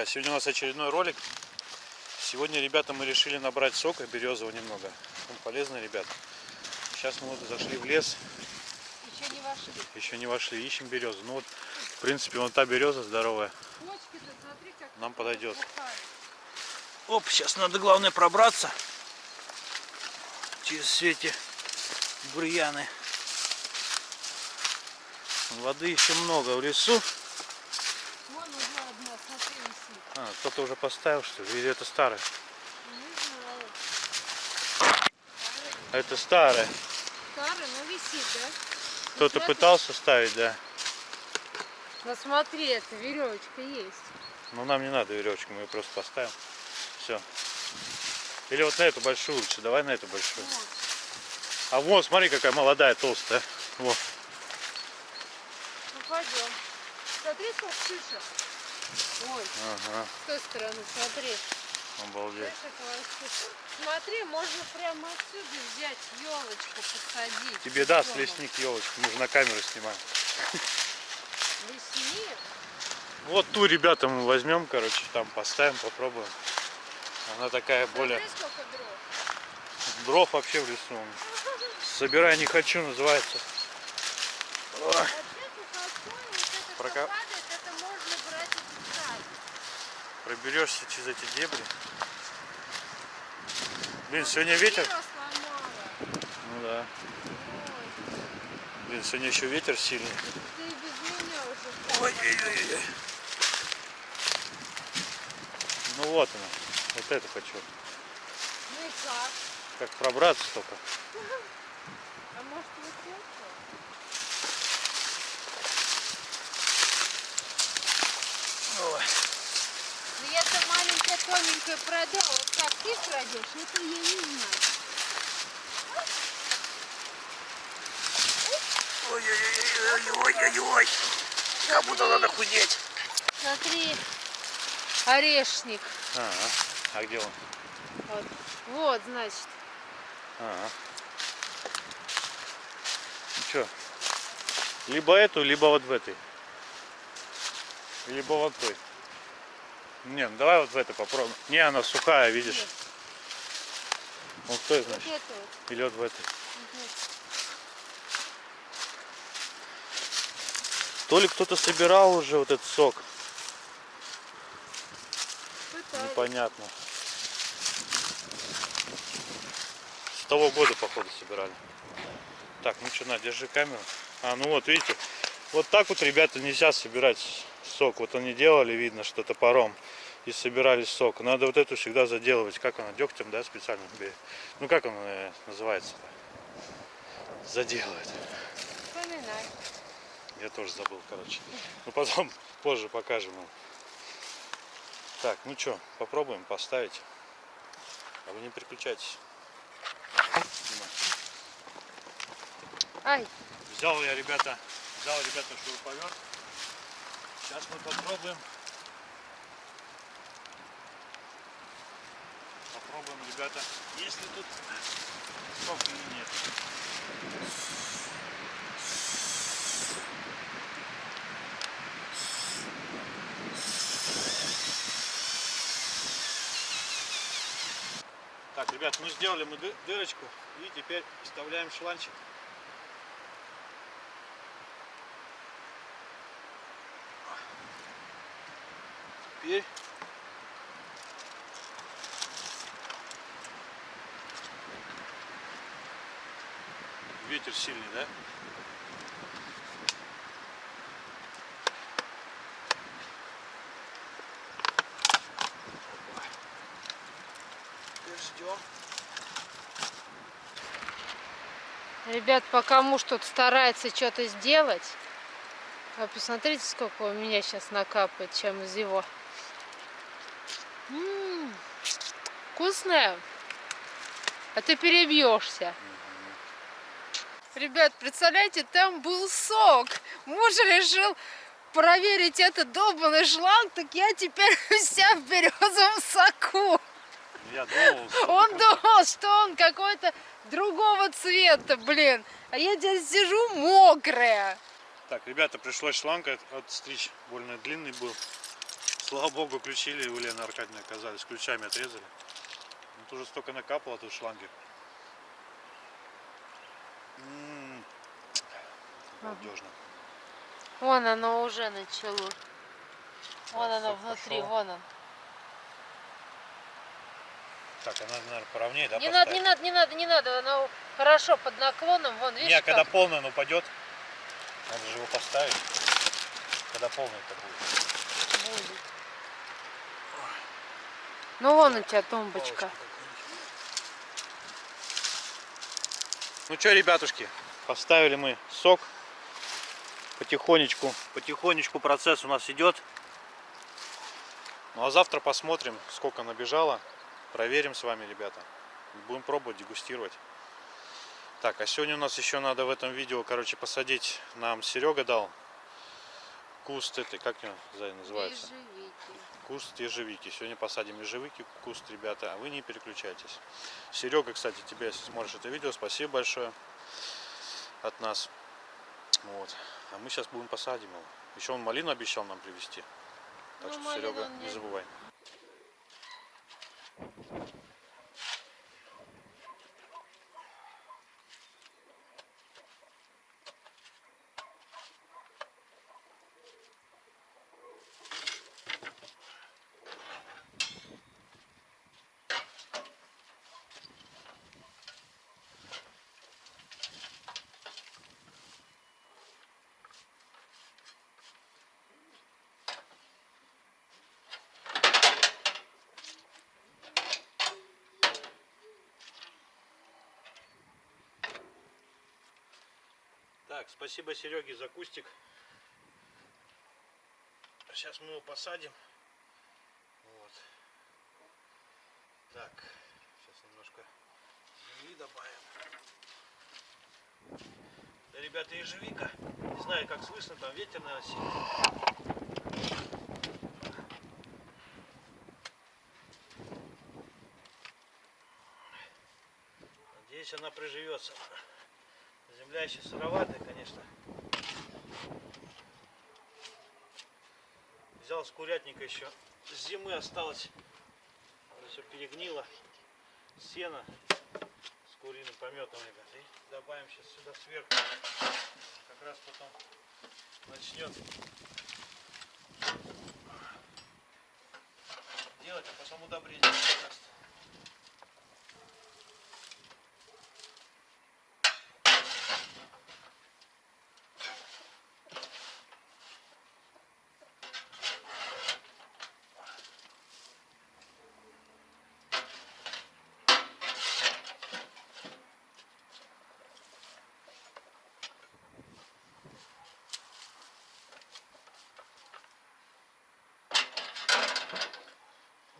друзья! Сегодня у нас очередной ролик. Сегодня, ребята, мы решили набрать сока березового немного. Он полезный, ребят. Сейчас мы вот зашли в лес. Еще не вошли. Еще не вошли, ищем березу. Ну вот, в принципе, вон та береза здоровая. Смотри, Нам подойдет. Оп, сейчас надо главное пробраться через все эти бурьяны. Воды еще много в лесу. Вон висит. А, кто-то уже поставил, что ли? Или это старое? А Это старое. Старый, но висит, да? Кто-то пытался ставить, да. Ну смотри, это веревочка есть. Но нам не надо веревочку, мы ее просто поставим. Все. Или вот на эту большую лучше. Давай на эту большую. Вот. А вон, смотри, какая молодая, толстая. Вот. Ну пойдем. Смотри, сколько шишек. Ой, Ага, с той стороны, смотри. обалдеть. Смотри, можно прямо отсюда взять елочку, посадить. Тебе даст лесник елочку, мы же на камеру снимаем. Лесник? Вот ту, ребята, мы возьмем, короче, там поставим, попробуем. Она такая более... Смотри, сколько дров. Дров вообще в лесу. Собирай не хочу, называется. Ой. Вообще Прока- что падает, это можно брать и писать. Проберешься через эти дебри. Блин, сегодня ветер. Ну да. Ой, Блин, сегодня еще ветер сильный. без меня уже Ой-ой-ой. Ну вот она. Вот это хочу. Ну и как? Как пробраться только. А может вот это? Ой. Маленькая, тоненькая продала. Вот как ты крадешь, это я не знаю. Ой-ой-ой-ой-ой-ой. Как будто надо худеть. Смотри, орешник. Ага. А где он? Вот, вот значит. Ага. Ну что? Либо эту, либо вот в этой. Либо вот той. Не, ну давай вот в этой попробуем. Не, она сухая, видишь. Вот в той, значит. это вот. Или вот в этой. Мгм. То ли кто-то собирал уже вот этот сок. Пытались. Непонятно. С того года, походу, собирали. Так, ну что, на, держи камеру. А, ну вот, видите, вот так вот, ребята, нельзя собирать сок. Вот они делали, видно, что топором. И собирали сок. Надо вот эту всегда заделывать. Как она, дегтем, да, специально? Ну, как она э, называется-то? Заделывает. Вспоминай. Я тоже забыл, короче. Ну, потом, позже покажем вам. Так, ну что, попробуем поставить. А вы не переключайтесь. Ай, Взял я, ребята, взял, ребята, шуруповерт. Сейчас мы попробуем. Попробуем, ребята, если тут сок или нет. Так, ребят, мы сделали мы ды- дырочку и теперь вставляем шланчик. Теперь ветер сильный, да? Ждем. ребят, пока муж тут старается что-то сделать. А посмотрите, сколько у меня сейчас накапает, чем из его. М, вкусная. А ты перебьешься. Ребят, представляете, там был сок. Муж решил проверить этот долбанный шланг, так я теперь вся в березовом соку. Я думал, что Он думал, что он какой-то другого цвета, блин. А я здесь сижу мокрая. Так, ребята, пришлось шланг от- отстричь. Больно длинный был. Слава богу, ключи у Лены Аркадьевны оказались. Ключами отрезали. Тут уже столько накапало тут шланги. М, Балдежно. Вон оно уже начало. Вон Да, оно внутри, пошел. вон он. Так, она, наверное, поровнее, да, Не надо, не надо, не надо, не надо. Оно хорошо под наклоном. Вон, видишь, Не, когда как? полный он упадет, надо же его поставить. Когда полный это будет. будет. Ну вон у тебя тумбочка. Ну что, ребятушки, поставили мы сок. Потихонечку, потихонечку процесс у нас идет. Ну а завтра посмотрим, сколько набежало. Проверим с вами, ребята. Будем пробовать, дегустировать. Так, а сегодня у нас еще надо в этом видео, короче, посадить. Нам Серега дал куст этой, как его называется? Ежевики. Куст ежевики. Сегодня посадим ежевики, куст, ребята, а вы не переключайтесь. Серега, кстати, тебе, если смотришь это видео, спасибо большое от нас. Вот. А мы сейчас будем посадим его. Еще он малину обещал нам привезти. Так Ну, что, Серега, не- забывай. Так, спасибо Сереге за кустик. Сейчас мы его посадим. Вот. Так, сейчас немножко земли добавим. Да, ребята, ежевика. Не знаю, как слышно, там ветер, сильный. Надеюсь, она приживется. Земля еще сыроватая, конечно. Взял с курятника еще. С зимы осталось. Все перегнило. Сено с куриным пометом, ребят. И добавим сейчас сюда сверху. Как раз потом начнет делать, а потом удобрение даст.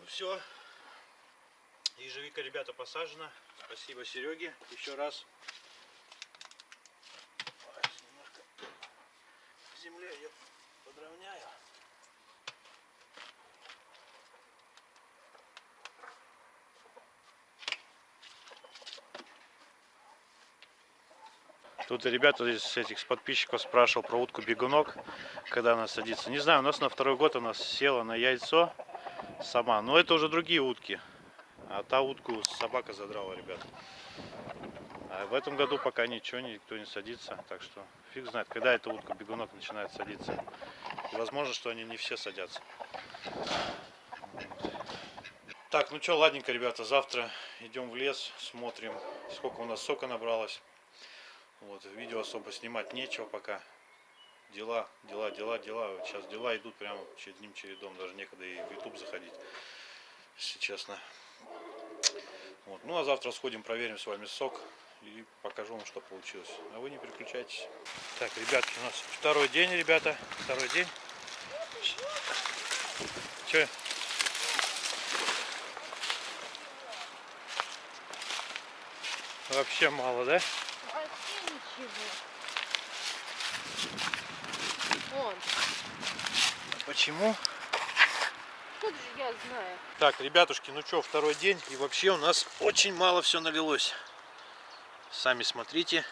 Ну все. Ежевика, ребята, посажена. Спасибо Сереге еще раз. Немножко земле ее подровняю. Тут ребята из этих подписчиков спрашивал про утку бегунок, когда она садится. Не знаю, у нас на второй год она села на яйцо сама. Но это уже другие утки. А та утку собака задрала, ребят. А в этом году пока ничего, никто не садится. Так что фиг знает, когда эта утка бегунок начинает садиться. И возможно, что они не все садятся. Так, ну что, ладненько, ребята, завтра идем в лес, смотрим, сколько у нас сока набралось. Вот, видео особо снимать нечего пока. Дела, дела, дела, дела. Сейчас дела идут прямо одним чередом. Даже некогда и в YouTube заходить, если честно. Вот. Ну а завтра сходим, проверим с вами сок и покажу вам, что получилось. А вы не переключайтесь. Так, ребятки, у нас второй день, ребята. Второй день. Че? Вообще мало, да? Вообще ничего. Вон. Почему? Тут же я знаю. Так, ребятушки, ну что, второй день. И вообще у нас очень мало все налилось. Сами смотрите.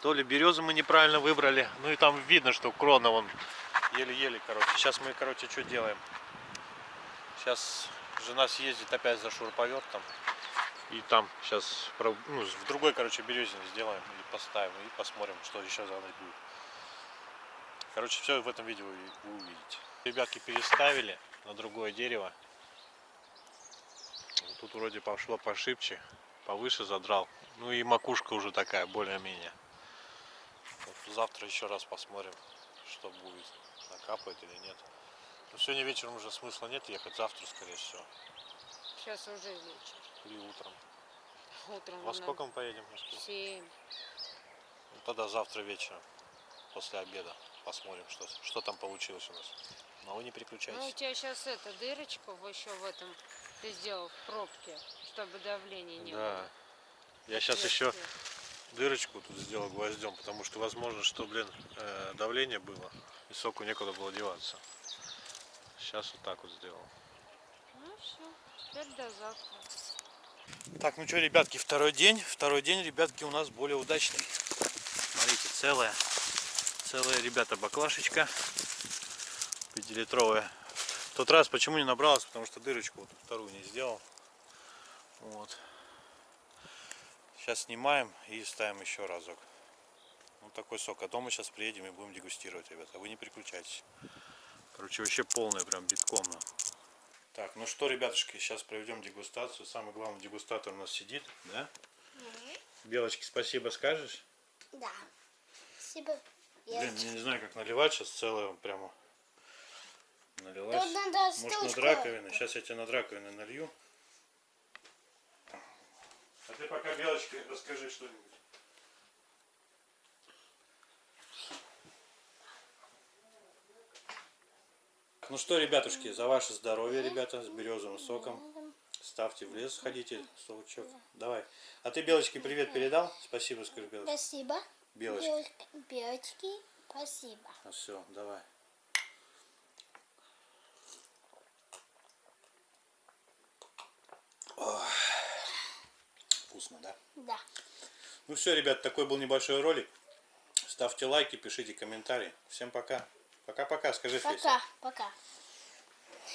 То ли березу мы неправильно выбрали. Ну и там видно, что крона вон Еле-еле, короче. Сейчас мы, короче, что делаем? Сейчас жена съездит опять за шуруповертом. И там сейчас ну, в другой, короче, березине сделаем и поставим. И посмотрим, что еще за ночь будет. Короче, все в этом видео вы увидите. Ребятки переставили на другое дерево. Тут вроде пошло пошибче, повыше задрал. Ну и макушка уже такая, более-менее. Вот завтра еще раз посмотрим, что будет, накапает или нет. Но сегодня вечером уже смысла нет ехать, завтра, скорее всего. Сейчас уже вечер. Или утром. Утром Во сколько мы поедем? Семь. Ну, тогда завтра вечером, после обеда, посмотрим, что, что там получилось у нас. Но вы не Ну, у переключайтесь. тебя сейчас эта дырочка еще в этом ты сделал в пробке, чтобы давления не Да. Я сейчас еще Отверстие. дырочку тут сделал гвоздем, потому что возможно, что, блин, э, давление было, и соку некуда было деваться. Сейчас вот так вот сделал. Ну все, теперь до завтра. Так, ну что, ребятки, второй день. Второй день, ребятки, у нас более удачный. Смотрите, целая, целая, ребята, баклашечка. Пятилитровая. В тот раз почему не набралась? Потому что дырочку вот вторую не сделал. Вот. Сейчас снимаем и ставим еще разок. Вот такой сок. А дома сейчас приедем и будем дегустировать, ребята. Вы не переключайтесь. Короче, вообще полная прям битком. Так, ну что, ребятушки, сейчас проведем дегустацию. Самый главный дегустатор у нас сидит, да? Белочке спасибо скажешь? Да. Спасибо. Блин, я не знаю, как наливать сейчас целое прямо налилась. Тут надо Может над раковиной. Сейчас я тебе над раковиной налью. А ты пока, Белочка, расскажи что-нибудь. Ну что, ребятушки, за ваше здоровье, ребята, с березовым соком. Ставьте в лес, ходите, сочок. Давай. А ты Белочке привет передал? Спасибо, скажи, Белочка. Спасибо. Белочки. Белочки. Спасибо. Ну все, давай. Ох. Вкусно, да? Да. Ну все, ребят, такой был небольшой ролик. Ставьте лайки, пишите комментарии. Всем пока. Пока-пока, скажи, Феся. Пока. Пока.